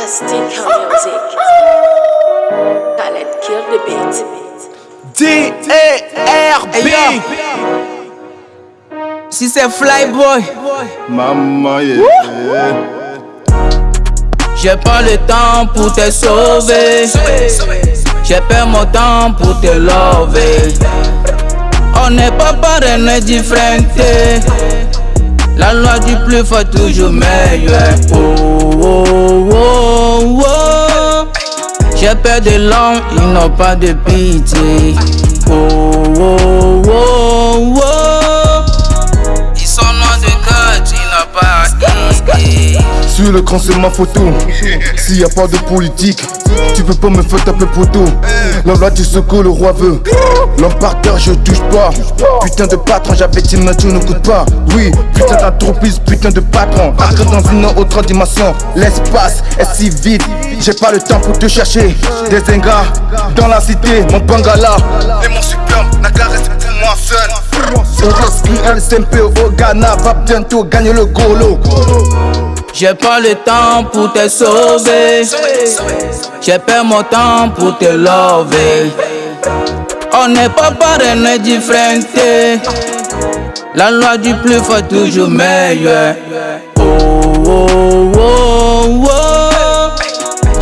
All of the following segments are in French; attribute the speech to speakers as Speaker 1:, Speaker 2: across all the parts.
Speaker 1: Fantastic music. Khaled kill the beat.
Speaker 2: D-A-R-B Si c'est Flyboy
Speaker 3: Maman, yeah.
Speaker 2: J'ai pas le temps pour te sauver J'ai pas mon temps pour te lover On n'est pas pareil, on est La loi du plus fort toujours meilleur oh, oh, oh. J'ai peur de l'homme, ils n'ont pas de pitié
Speaker 3: Sur l'écran c'est ma photo. S'il y a pas de politique Tu peux pas me faire taper poteau La loi du secours le roi veut. L'homme par terre je touche pas. Putain de patron j'avais dit mais tu ne coûte pas. Oui putain d'entreprise putain de patron. Après dans une autre dimension. L'espace est si vide J'ai pas le temps pour te chercher. Des ingrats dans la cité Mon bangala. Et mon superbe Naga reste pour moi seul. LCMP au Ghana Va bientôt gagner le golo
Speaker 2: J'ai pas le temps pour te sauver. J'ai pas mon temps pour te lover On n'est pas pareil, on est différents La loi du plus fort toujours meilleur Oh oh oh oh.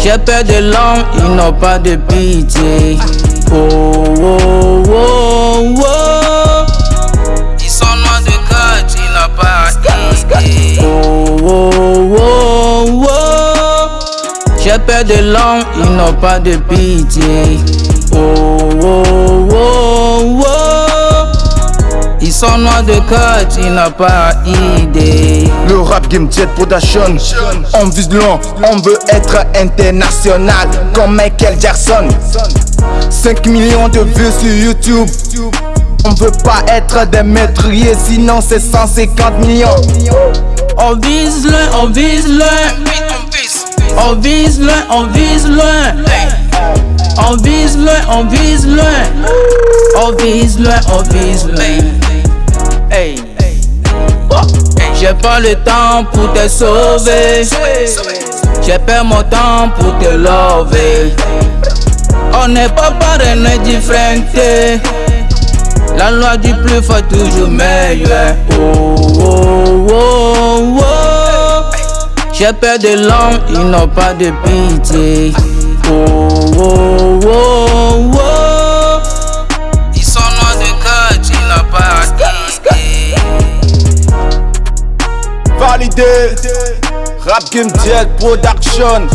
Speaker 2: J'ai peur de l'homme, ils n'ont pas de pitié. Oh oh oh oh J'ai peur de l'homme, ils n'ont pas de pitié. Oh oh oh oh Ils sont loin de cœur, ils n'ont pas idée.
Speaker 3: Le rap game jet production On vise loin, on veut être international Comme Michael Jackson. 5 millions de vues sur YouTube. On veut pas être des maîtriers Sinon c'est 150 millions.
Speaker 2: On vise loin, on vise loin On vise loin, on vise loin. On vise loin, on vise loin. On vise loin, on vise loin. J'ai pas le temps pour te sauver. J'ai pas mon temps pour te lover On n'est pas pareil, on est différents La loi du plus fort toujours meilleur Oh oh oh oh J'ai peur de l'homme, ils n'ont pas de pitié. Oh oh oh oh. Ils sont loin de cœur, ils n'ont pas idée
Speaker 3: Validé. Rap game production